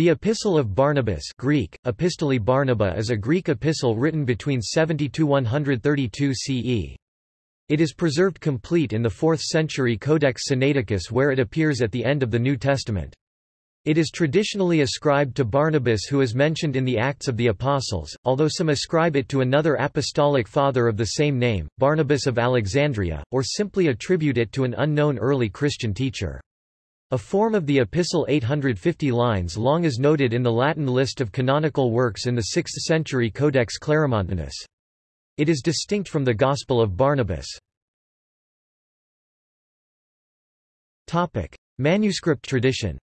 The Epistle of Barnabas Greek, Epistoli Barnaba is a Greek epistle written between 70–132 CE. It is preserved complete in the 4th century Codex Sinaiticus where it appears at the end of the New Testament. It is traditionally ascribed to Barnabas who is mentioned in the Acts of the Apostles, although some ascribe it to another apostolic father of the same name, Barnabas of Alexandria, or simply attribute it to an unknown early Christian teacher. A form of the epistle 850 lines long is noted in the Latin list of canonical works in the 6th century Codex Claromontanus. It is distinct from the Gospel of Barnabas. Manuscript tradition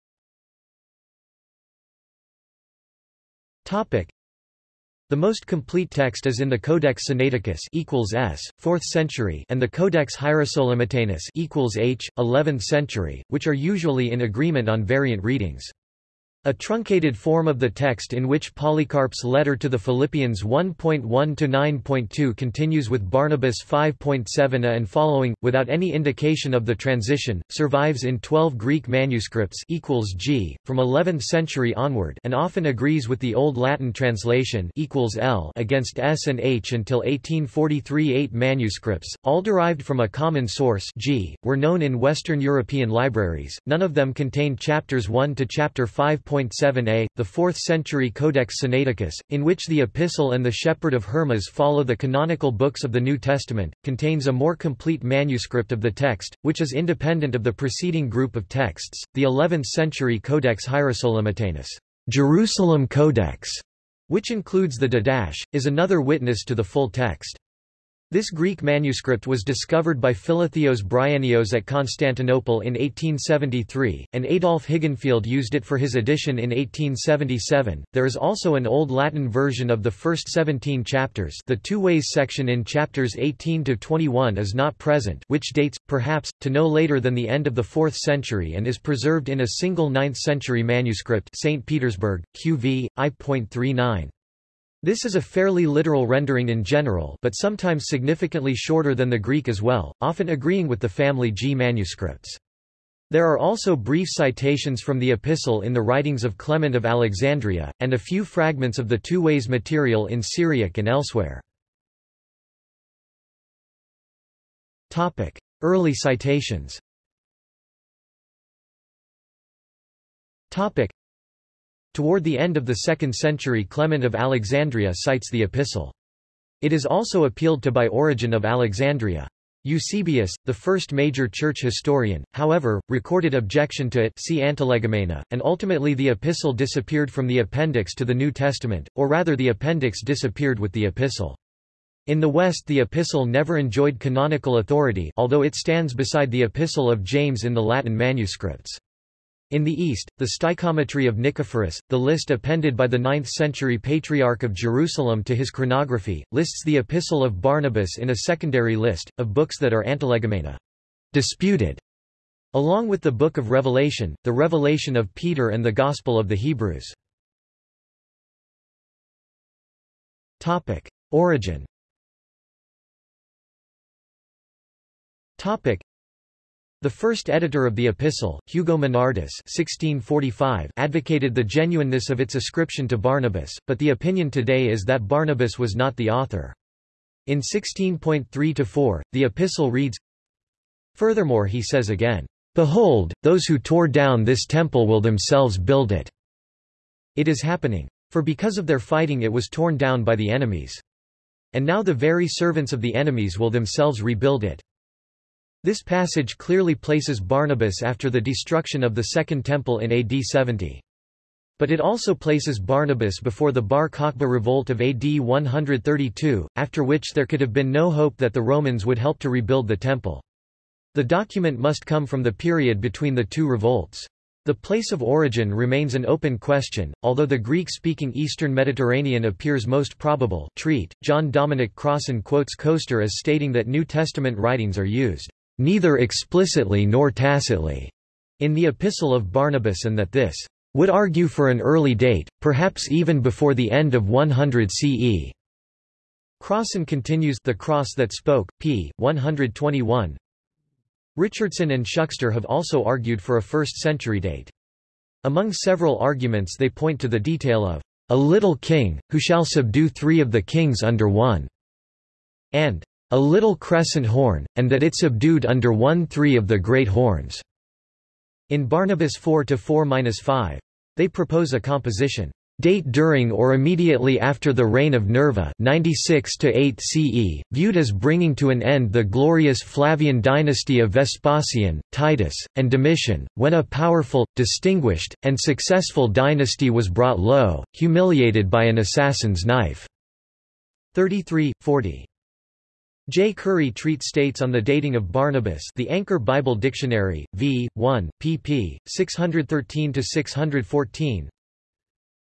the most complete text is in the Codex Sinaiticus equals s, 4th century, and the Codex Hierosolymitanus equals h, 11th century, which are usually in agreement on variant readings. A truncated form of the text in which Polycarp's letter to the Philippians 1.1-9.2 continues with Barnabas 5.7a and following, without any indication of the transition, survives in 12 Greek manuscripts equals g, from 11th century onward and often agrees with the Old Latin translation equals l against s and h until 1843 Eight manuscripts, all derived from a common source g, were known in Western European libraries, none of them contained chapters 1 to chapter 5. 7a, the 4th century Codex Sinaiticus, in which the Epistle and the Shepherd of Hermas follow the canonical books of the New Testament, contains a more complete manuscript of the text, which is independent of the preceding group of texts, the 11th century Codex Hierosolymitanus, Jerusalem Codex, which includes the Didache, is another witness to the full text. This Greek manuscript was discovered by Philotheos Bryennios at Constantinople in 1873, and Adolf Hilgenfeld used it for his edition in 1877. There is also an Old Latin version of the first 17 chapters. The two ways section in chapters 18 to 21 is not present, which dates perhaps to no later than the end of the 4th century and is preserved in a single 9th century manuscript, St. Petersburg, QV I.39. This is a fairly literal rendering in general but sometimes significantly shorter than the Greek as well, often agreeing with the family G manuscripts. There are also brief citations from the epistle in the writings of Clement of Alexandria, and a few fragments of the two ways material in Syriac and elsewhere. Early citations Toward the end of the 2nd century Clement of Alexandria cites the epistle. It is also appealed to by Origen of Alexandria. Eusebius, the first major church historian, however, recorded objection to it see Antilegomena, and ultimately the epistle disappeared from the appendix to the New Testament, or rather the appendix disappeared with the epistle. In the West the epistle never enjoyed canonical authority although it stands beside the epistle of James in the Latin manuscripts. In the East, the Stichometry of Nicephorus, the list appended by the 9th-century Patriarch of Jerusalem to his chronography, lists the Epistle of Barnabas in a secondary list, of books that are antilegomena disputed", along with the Book of Revelation, the Revelation of Peter and the Gospel of the Hebrews. Origin the first editor of the epistle, Hugo Menardus (1645), advocated the genuineness of its ascription to Barnabas, but the opinion today is that Barnabas was not the author. In 16.3-4, the epistle reads, Furthermore he says again, Behold, those who tore down this temple will themselves build it. It is happening. For because of their fighting it was torn down by the enemies. And now the very servants of the enemies will themselves rebuild it. This passage clearly places Barnabas after the destruction of the Second Temple in AD 70. But it also places Barnabas before the Bar Kokhba revolt of AD 132, after which there could have been no hope that the Romans would help to rebuild the temple. The document must come from the period between the two revolts. The place of origin remains an open question, although the Greek-speaking Eastern Mediterranean appears most probable treat. John Dominic Crossan quotes Koester as stating that New Testament writings are used neither explicitly nor tacitly, in the Epistle of Barnabas and that this would argue for an early date, perhaps even before the end of 100 CE. Crossan continues The Cross That Spoke, p. 121. Richardson and Shukster have also argued for a first-century date. Among several arguments they point to the detail of a little king, who shall subdue three of the kings under one, and a little crescent horn, and that it subdued under one three of the great horns. In Barnabas 4-4-5, they propose a composition date during or immediately after the reign of Nerva 96 8 CE, viewed as bringing to an end the glorious Flavian dynasty of Vespasian, Titus, and Domitian, when a powerful, distinguished, and successful dynasty was brought low, humiliated by an assassin's knife. 33, 40. J. Curry treat states on the dating of Barnabas the Anchor Bible Dictionary, v. 1, pp. 613-614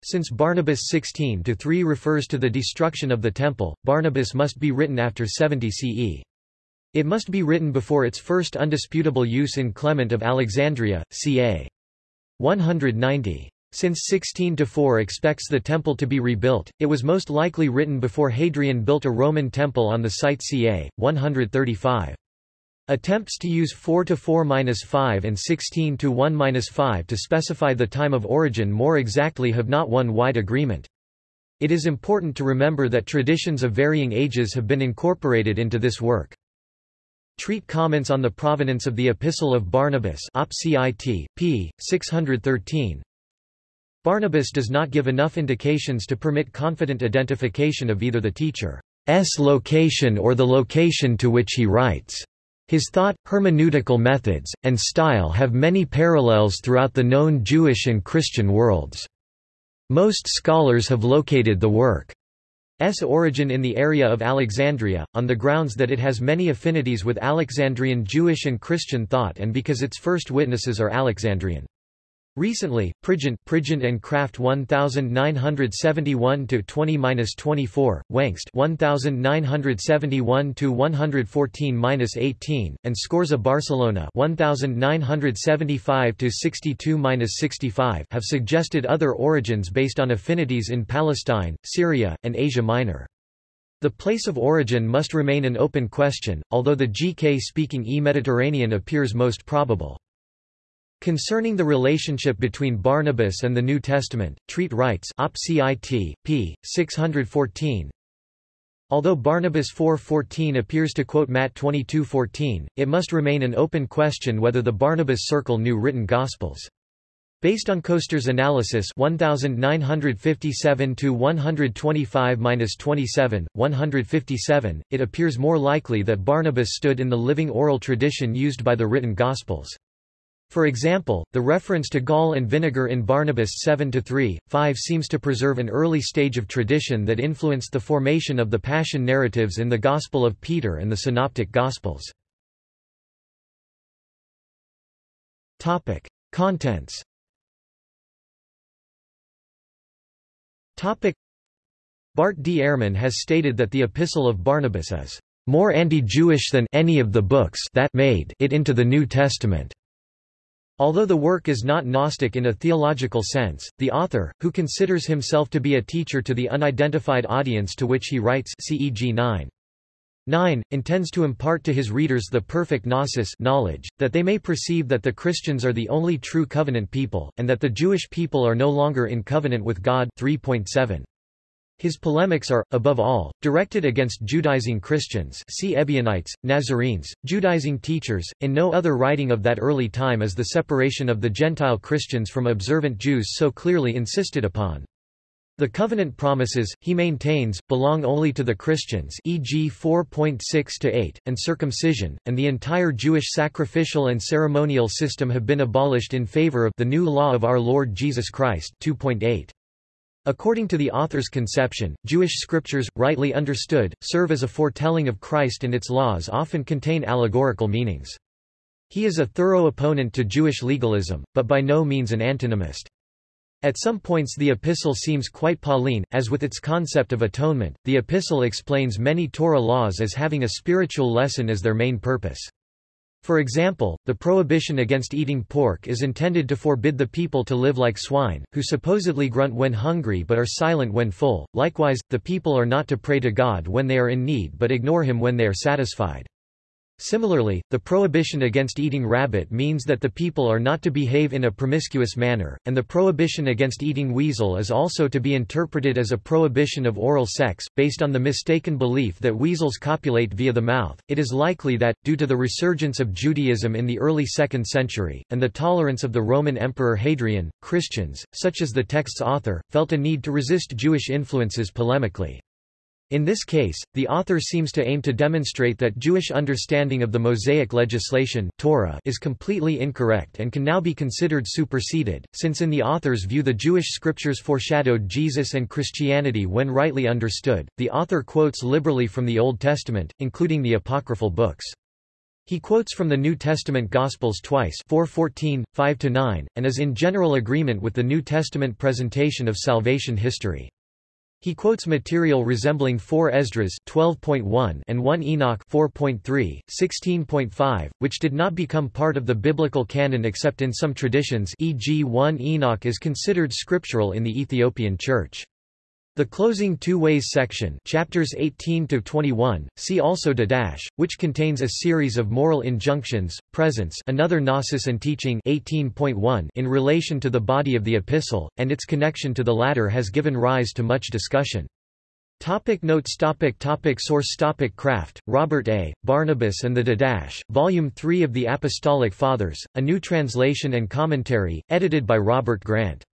since Barnabas 16-3 refers to the destruction of the temple, Barnabas must be written after 70 CE. It must be written before its first undisputable use in Clement of Alexandria, ca. 190. Since 16-4 expects the temple to be rebuilt, it was most likely written before Hadrian built a Roman temple on the site ca. 135. Attempts to use 4 to 4-5 and 16 to 1-5 to specify the time of origin more exactly have not won wide agreement. It is important to remember that traditions of varying ages have been incorporated into this work. Treat comments on the provenance of the Epistle of Barnabas op. Cit. p. 613. Barnabas does not give enough indications to permit confident identification of either the teacher's location or the location to which he writes. His thought, hermeneutical methods, and style have many parallels throughout the known Jewish and Christian worlds. Most scholars have located the work's origin in the area of Alexandria, on the grounds that it has many affinities with Alexandrian Jewish and Christian thought and because its first witnesses are Alexandrian. Recently, Prigent, Prigent and Kraft 1971 to 20-24, Wengst 1971 to 114-18, and Scorza Barcelona 1975 to 62-65 have suggested other origins based on affinities in Palestine, Syria, and Asia Minor. The place of origin must remain an open question, although the GK-speaking E-Mediterranean appears most probable. Concerning the relationship between Barnabas and the New Testament, Treat writes op. cit. p. 614, Although Barnabas 4.14 appears to quote Matt 22.14, it must remain an open question whether the Barnabas circle knew written Gospels. Based on Koester's analysis 1957 to 125-27, 157, it appears more likely that Barnabas stood in the living oral tradition used by the written Gospels. For example, the reference to gall and vinegar in Barnabas 7-3, 5 seems to preserve an early stage of tradition that influenced the formation of the Passion narratives in the Gospel of Peter and the Synoptic Gospels. Contents. Bart D. Ehrman has stated that the Epistle of Barnabas is more anti-Jewish than any of the books that made it into the New Testament. Although the work is not Gnostic in a theological sense, the author, who considers himself to be a teacher to the unidentified audience to which he writes CEG 9. 9, intends to impart to his readers the perfect gnosis knowledge, that they may perceive that the Christians are the only true covenant people, and that the Jewish people are no longer in covenant with God 3.7. His polemics are, above all, directed against Judaizing Christians see Ebionites, Nazarenes, Judaizing teachers. In no other writing of that early time is the separation of the Gentile Christians from observant Jews so clearly insisted upon. The covenant promises, he maintains, belong only to the Christians e.g. 4.6-8, and circumcision, and the entire Jewish sacrificial and ceremonial system have been abolished in favor of the new law of our Lord Jesus Christ 2.8. According to the author's conception, Jewish scriptures, rightly understood, serve as a foretelling of Christ and its laws often contain allegorical meanings. He is a thorough opponent to Jewish legalism, but by no means an antinomist. At some points the epistle seems quite Pauline, as with its concept of atonement, the epistle explains many Torah laws as having a spiritual lesson as their main purpose. For example, the prohibition against eating pork is intended to forbid the people to live like swine, who supposedly grunt when hungry but are silent when full. Likewise, the people are not to pray to God when they are in need but ignore him when they are satisfied. Similarly, the prohibition against eating rabbit means that the people are not to behave in a promiscuous manner, and the prohibition against eating weasel is also to be interpreted as a prohibition of oral sex. Based on the mistaken belief that weasels copulate via the mouth, it is likely that, due to the resurgence of Judaism in the early 2nd century, and the tolerance of the Roman Emperor Hadrian, Christians, such as the text's author, felt a need to resist Jewish influences polemically. In this case, the author seems to aim to demonstrate that Jewish understanding of the Mosaic legislation Torah is completely incorrect and can now be considered superseded, since in the author's view the Jewish scriptures foreshadowed Jesus and Christianity when rightly understood. The author quotes liberally from the Old Testament, including the apocryphal books. He quotes from the New Testament Gospels twice 414, 5-9, and is in general agreement with the New Testament presentation of salvation history. He quotes material resembling 4 Esdras 12.1 and 1 Enoch 4.3, 16.5, which did not become part of the biblical canon except in some traditions e.g. 1 Enoch is considered scriptural in the Ethiopian Church. The closing two ways section chapters 18 to 21 see also Didache which contains a series of moral injunctions presence another gnosis and teaching 18.1 in relation to the body of the epistle and its connection to the latter has given rise to much discussion Topic notes topic topic Source topic Kraft, Robert A., Barnabas and the Didache, Volume 3 of the Apostolic Fathers, a new translation and commentary, edited by Robert Grant.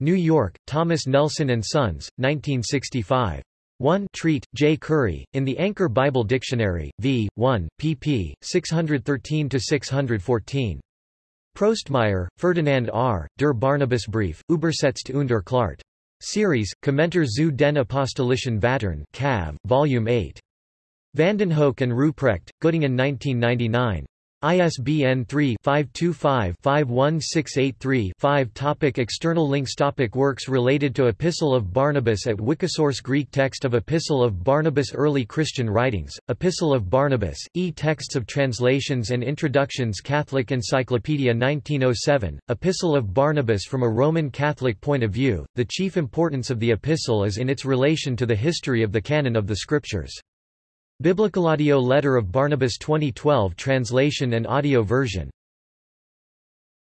New York, Thomas Nelson and Sons, 1965. 1 Treat, J. Curry, in the Anchor Bible Dictionary, v. 1, pp. 613-614. Prostmeier, Ferdinand R., Der Barnabasbrief, Übersetzt und erklärt. Series, Kommentar zu den Apostolischen Vatern Cav, Volume 8. Vandenhoeck and Ruprecht, Göttingen 1999. ISBN 3-525-51683-5 Topic External links Topic Works related to Epistle of Barnabas at Wikisource Greek text of Epistle of Barnabas Early Christian writings, Epistle of Barnabas, e-texts of translations and introductions Catholic Encyclopedia 1907, Epistle of Barnabas from a Roman Catholic point of view, the chief importance of the epistle is in its relation to the history of the canon of the Scriptures. Biblicalaudio Letter of Barnabas 2012 translation and audio version